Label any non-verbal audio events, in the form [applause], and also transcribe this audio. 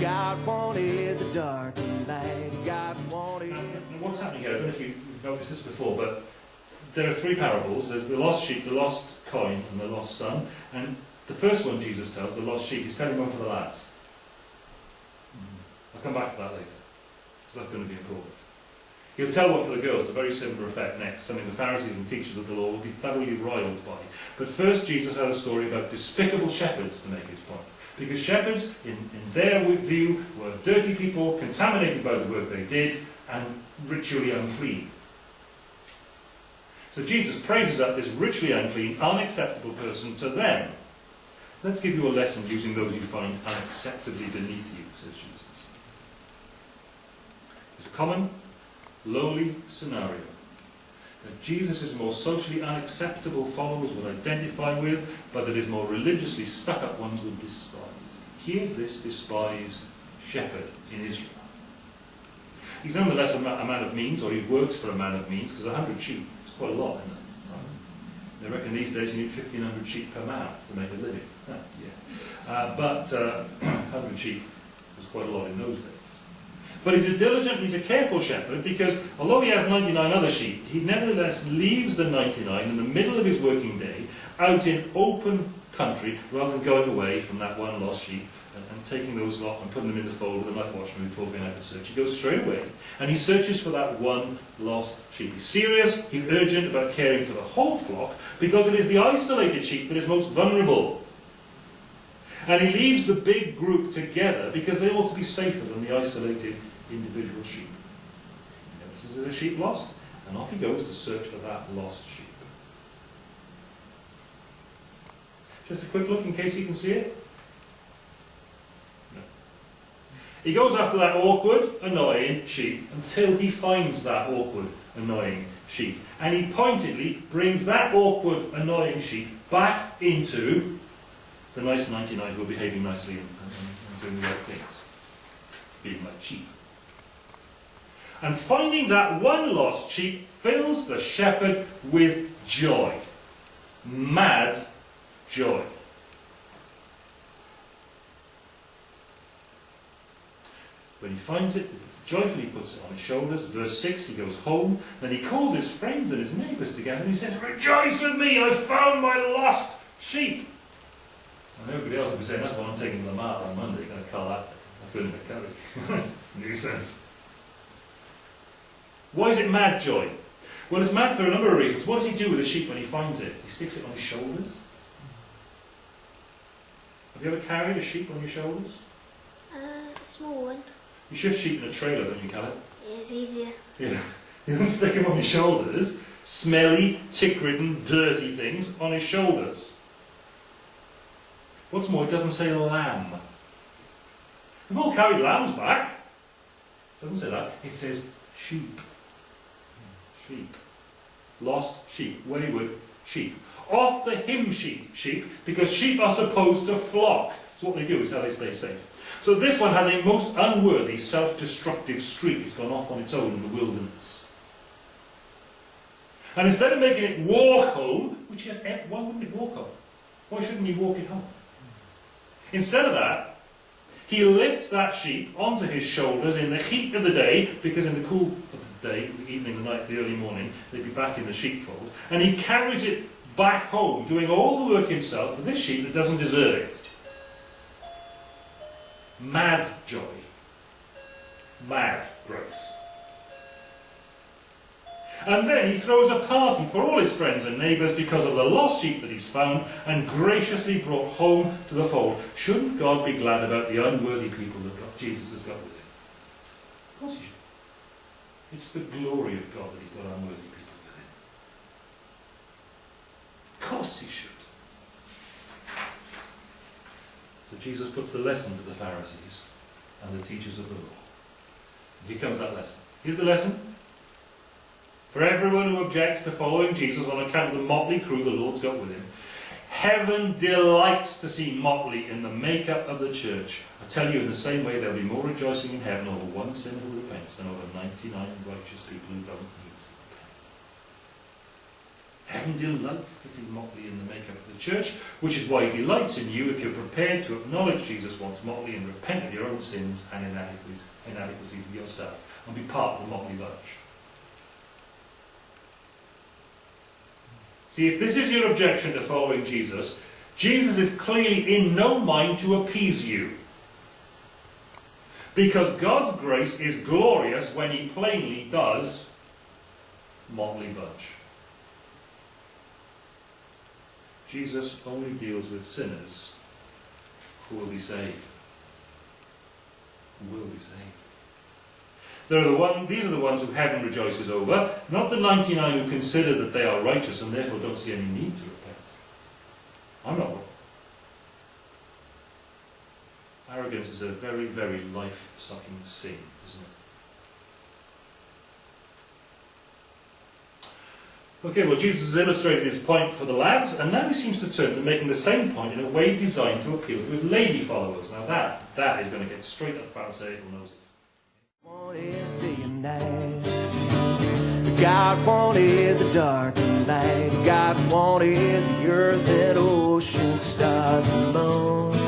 God wanted the dark and light. God wanted. And what's happening here? I don't know if you've noticed this before, but there are three parables. There's the lost sheep, the lost coin, and the lost son. And the first one Jesus tells, the lost sheep, he's telling one for the lads. I'll come back to that later, because that's going to be important. He'll tell one for the girls, a very similar effect next, something the Pharisees and teachers of the law will be thoroughly riled by. But first, Jesus has a story about despicable shepherds to make his point. Because shepherds, in, in their view, were dirty people, contaminated by the work they did, and ritually unclean. So Jesus praises up this ritually unclean, unacceptable person to them. Let's give you a lesson using those you find unacceptably beneath you, says Jesus. It's a common lowly scenario that Jesus' more socially unacceptable followers would identify with, but that his more religiously stuck-up ones would despise. Here's this despised shepherd in Israel. He's nonetheless a, a man of means, or he works for a man of means, because a hundred sheep is quite a lot in that time. They reckon these days you need 1,500 sheep per man to make a living. Ah, yeah. Uh, but uh, [clears throat] 100 sheep was quite a lot in those days. But he's a diligent, he's a careful shepherd because although he has 99 other sheep, he nevertheless leaves the 99 in the middle of his working day out in open country rather than going away from that one lost sheep and, and taking those lot and putting them in the fold with a night watchman before going out to search. He goes straight away and he searches for that one lost sheep. He's serious, he's urgent about caring for the whole flock because it is the isolated sheep that is most vulnerable. And he leaves the big group together because they ought to be safer than the isolated individual sheep. He notices there's a sheep lost, and off he goes to search for that lost sheep. Just a quick look in case you can see it. No. He goes after that awkward, annoying sheep until he finds that awkward, annoying sheep. And he pointedly brings that awkward, annoying sheep back into the nice 99 who are behaving nicely and, and, and doing the right things. Being like sheep. And finding that one lost sheep fills the shepherd with joy. Mad joy. When he finds it, joyfully puts it on his shoulders. Verse 6, he goes home. Then he calls his friends and his neighbours together and he says, Rejoice with me, I found my lost sheep. And everybody else will be saying, that's what I'm taking the mart on Monday, going to call that. That's good the curry. [laughs] Nuisance. Why is it mad joy? Well, it's mad for a number of reasons. What does he do with the sheep when he finds it? He sticks it on his shoulders. Have you ever carried a sheep on your shoulders? Uh, a small one. You shift sheep in a trailer, don't you, Caleb? Yeah, it's easier. Yeah. [laughs] You don't stick them on your shoulders. Smelly, tick-ridden, dirty things on his shoulders. What's more, it doesn't say lamb. We've all carried lambs back. It doesn't say that. It says sheep. Sheep. Lost sheep. Wayward sheep. Off the hymn sheet, sheep, because sheep are supposed to flock. It's what they do, is how they stay safe. So this one has a most unworthy, self-destructive streak. It's gone off on its own in the wilderness. And instead of making it walk home, which has, why wouldn't it walk home? Why shouldn't he walk it home? Instead of that, he lifts that sheep onto his shoulders in the heat of the day, because in the cool of the day, the evening, the night, the early morning, they'd be back in the sheepfold, and he carries it back home, doing all the work himself for this sheep that doesn't deserve it. Mad joy. Mad grace. And then he throws a party for all his friends and neighbours because of the lost sheep that he's found and graciously brought home to the fold. Shouldn't God be glad about the unworthy people that God, Jesus has got with him? Of course he should. It's the glory of God that he's got unworthy people with him. Of course he should. So Jesus puts the lesson to the Pharisees and the teachers of the law. Here comes that lesson. Here's the lesson. For everyone who objects to following Jesus on account of the motley crew the Lord's got with him, heaven delights to see motley in the makeup of the church. I tell you, in the same way, there'll be more rejoicing in heaven over one sinner who repents than over 99 righteous people who don't repent. Heaven delights to see motley in the makeup of the church, which is why he delights in you if you're prepared to acknowledge Jesus once motley and repent of your own sins and inadequacies, inadequacies of yourself and be part of the motley bunch. See, if this is your objection to following Jesus, Jesus is clearly in no mind to appease you. Because God's grace is glorious when he plainly does motley bunch. Jesus only deals with sinners who will be saved. Who will be saved. Are the one, these are the ones who heaven rejoices over, not the 99 who consider that they are righteous and therefore don't see any need to repent. I'm not one. Arrogance is a very, very life-sucking sin, isn't it? Okay, well, Jesus has illustrated his point for the lads, and now he seems to turn to making the same point in a way designed to appeal to his lady followers. Now that, that is going to get straight up Pharisaical noses. God wanted the dark and light. God wanted the earth and ocean, stars and moon.